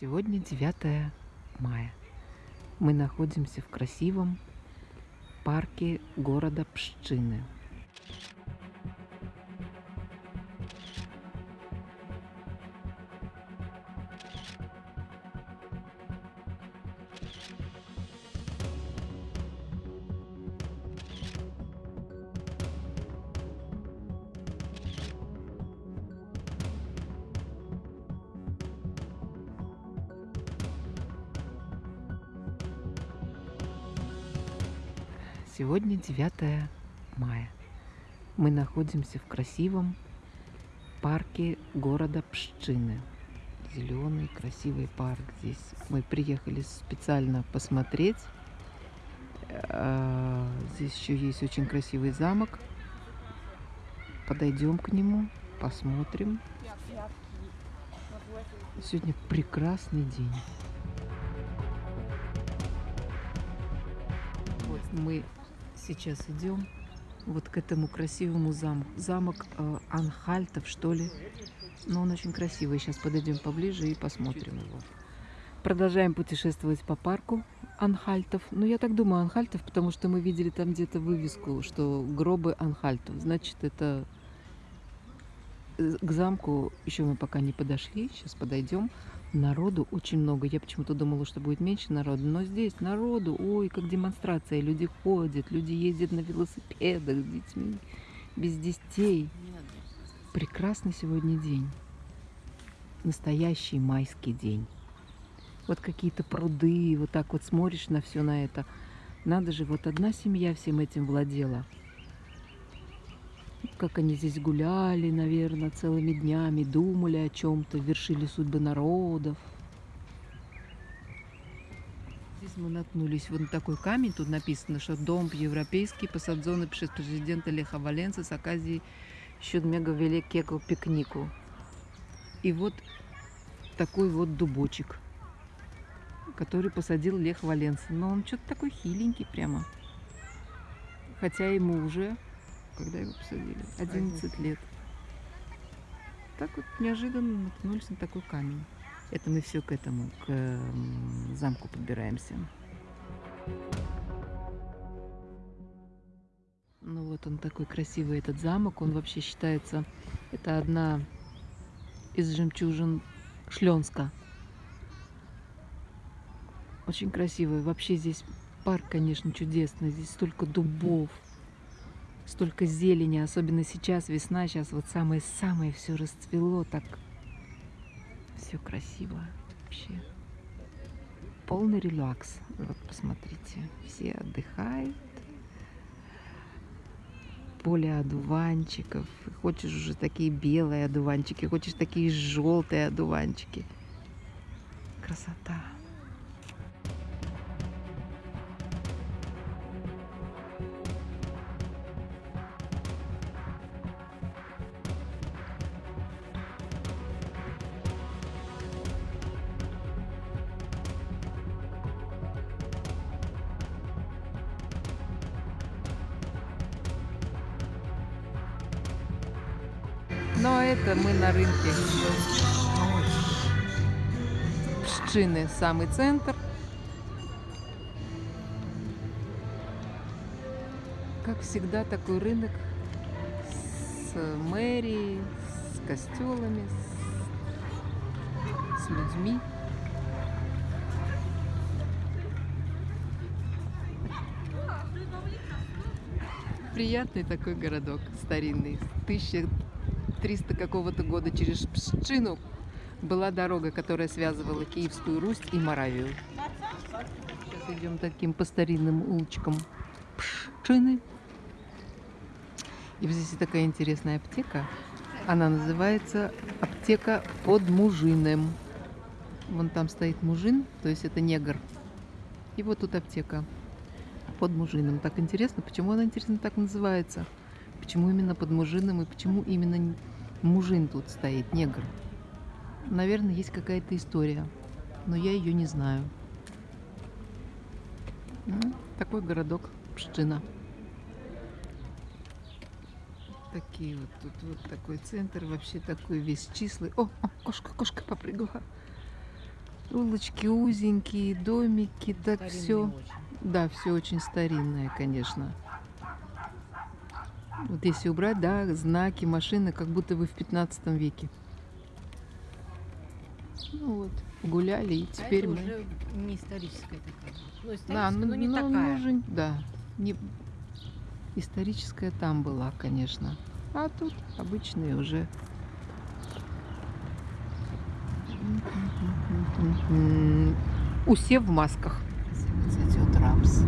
Сегодня 9 мая. Мы находимся в красивом парке города Пшчины. Сегодня 9 мая. Мы находимся в красивом парке города Пшчины. Зеленый красивый парк здесь. Мы приехали специально посмотреть. А, Здесь еще есть очень красивый замок. Подойдем к нему, посмотрим. Сегодня прекрасный день. Мы сейчас идем вот к этому красивому замку. Замок э, Анхальтов, что ли. Но он очень красивый. Сейчас подойдем поближе и посмотрим его. Продолжаем путешествовать по парку Анхальтов. Ну, я так думаю, Анхальтов, потому что мы видели там где-то вывеску, что гробы Анхальтов. Значит, это к замку еще мы пока не подошли. Сейчас подойдем. Народу очень много. Я почему-то думала, что будет меньше народу. Но здесь народу, ой, как демонстрация. Люди ходят, люди ездят на велосипедах с детьми, без детей. Прекрасный сегодня день. Настоящий майский день. Вот какие-то пруды, вот так вот смотришь на все на это. Надо же, вот одна семья всем этим владела. Как они здесь гуляли, наверное, целыми днями, думали о чем-то, вершили судьбы народов. Здесь мы наткнулись вот на такой камень, тут написано, что дом европейский посадзоны przez президента Леха Валенса с оказией siódmego wielkiego пикнику. И вот такой вот дубочек, который посадил Лех Валенса. Но он что-то такой хиленький прямо. Хотя ему уже когда его посадили? 11 лет. Так вот неожиданно наткнулись на такой камень. Это мы все к этому, к замку подбираемся. Ну вот он такой красивый, этот замок. Он вообще считается, это одна из жемчужин Шленска. Очень красивый. Вообще здесь парк, конечно, чудесный. Здесь столько дубов, столько зелени, особенно сейчас весна, сейчас вот самое-самое все расцвело, так все красиво вообще. Полный релакс. Вот посмотрите, все отдыхают. Поле одуванчиков. Хочешь уже такие белые одуванчики, хочешь такие желтые одуванчики. Красота. Но это мы на рынке Пшчины, самый центр. Как всегда, такой рынок с мэрией, с костелами, с, с людьми. Приятный такой городок старинный, 1300 какого-то года через Пшчину была дорога, которая связывала Киевскую Русь и Моравию. Сейчас идем таким по старинным улочкам Пшчины. И вот здесь такая интересная аптека. Она называется аптека под Мужиным. Вон там стоит мужин, то есть это негр. И вот тут аптека под Мужиным. Так интересно, почему она, интересно, так называется? Почему именно под Мужиным и почему именно мужин тут стоит, негр? Наверное, есть какая-то история, но я ее не знаю. Ну, такой городок Пшчина. Такие вот, тут вот такой центр, вообще такой весь числый. О, о, кошка, кошка попрыгала. Улочки узенькие, домики, так Старинные все. очень. Да, все очень старинное, конечно. Вот если убрать, да, знаки, машины, как будто вы в 15 веке. Ну вот, гуляли, и А теперь это мы... уже не историческая такая. Ну, Да, историческая, ну, но не ну, такая. ну же- да, не... историческая там была, конечно. А тут обычные уже. Усе в масках. Цветет рапс.